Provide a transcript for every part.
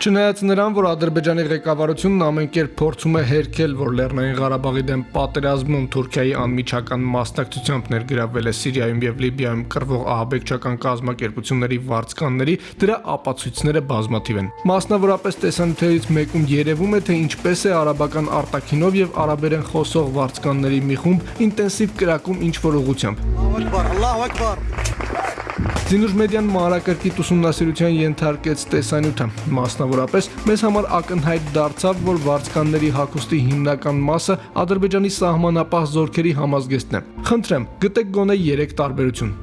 Չնայած նրան, որ Ադրբեջանի ղեկավարությունն ամեն կերպ փորձում է հերքել, որ Լեռնային Ղարաբաղի դեմ պատերազմում Թուրքիայի անմիջական մասնակցությամբ ներգրավվել է Սիրիայում եւ Լիբիայում կռվող ահաբեկչական կազմակերպությունների վարձկանների, դրա ապացույցները բազմաթիվ են։ Մասնավորապես տեսանյութերից մեկում երևում է, թե ինչպես է արաբական արտաքինով եւ արաբերեն խոսող վարձկանների մի խումբ ինտենսիվ կրակում ինչ որ ուղությամբ։ Allahu Akbar, Allahu Akbar. Զինուժ մեդիան մանրակրկիտ ուսումնասիրության ենթարկեց տեսանյութը։ Մասնավորապես մեզ համար ակնհայտ դարձավ, որ վարձկանների հակոստի հիմնական մասը Ադրբեջանի սահմանապահ զորքերի համազգեստն է։ Խնդրեմ, գտեք գոնե 3 տարբերություն։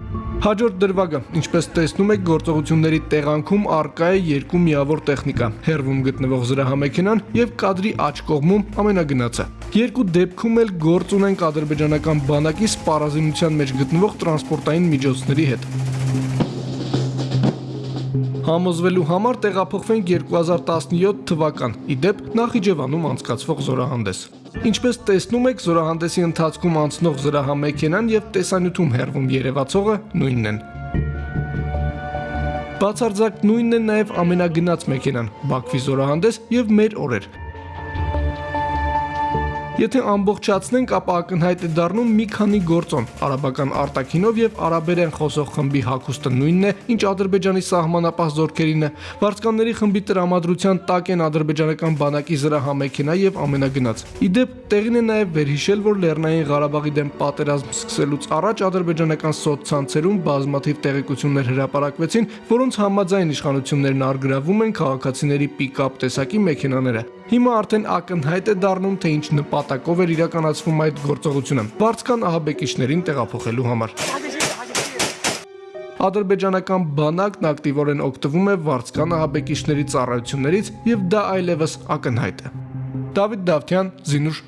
Հաջորդ դրվագը, ինչպես տեսնում եք, գործողությունների տեղանքում արկա է երկու միավոր տեխնիկա՝ հերվում գտնվող զրահամեքենան եւ կադրի աջ կողմում ամենագնացը։ Երկու դեպքում էլ գործ ունենք ադրբեջանական բանակի սպառազինության մեջ գտնվող տրանսպորտային միջոցների հետ։ Համոզվելու համար տեղափոխվենք 2017 թվական՝ իդեպ Նախիջևանում անցկացվող զորահանդես։ Ինչպես տեսնում եք, զորահանդեսի ընթացքում անցնող զրահամեքենան եւ տեսանյութում հերվում երևացողը նույնն են։ Բացարձակ նույնն է նաև ամենագնաց մեքենան՝ Բաքվի զորահանդես եւ մեր օրեր։ Եթե ամբողջացնենք, ապա ակնհայտ է դառնում մի քանի գործոն։ Արաբական արտաքինով եւ արաբերեն խոսող խմբի հակոստը նույնն է, ինչ Ադրբեջանի սահմանապահ զորքերին է։ Վարձկանների խմբի տրամադրության տակ են ադրբեջանական բանակի զրահամեքենա եւ ամենագնաց։ Իդեպ տեղին է նաեւ վերհիշել, որ Լեռնային Ղարաբաղի դեմ պատերազմ սկսելուց առաջ ադրբեջանական սոցցանցերում բազմաթիվ տեղեկություններ հրապարակվեցին, որոնց համաձայն իշխանություններն արգրավում են քաղաքացիների պիկապ տեսակի մեքենաները։ Հիմա արդեն ակնհայտ է դառնում, թե ինչ նպատակով էր իրականացվում այդ գործողությունը։ Վարձկան ահաբեկիչներին տեղափոխելու համար։ Ադրբեջանական բանակն ակտիվորեն օգտվում է վարձկան ահաբեկիչների ծառայություններից եւ դա այլևս ակնհայտ է։ Դավիթ Դավթյան, Զինուշ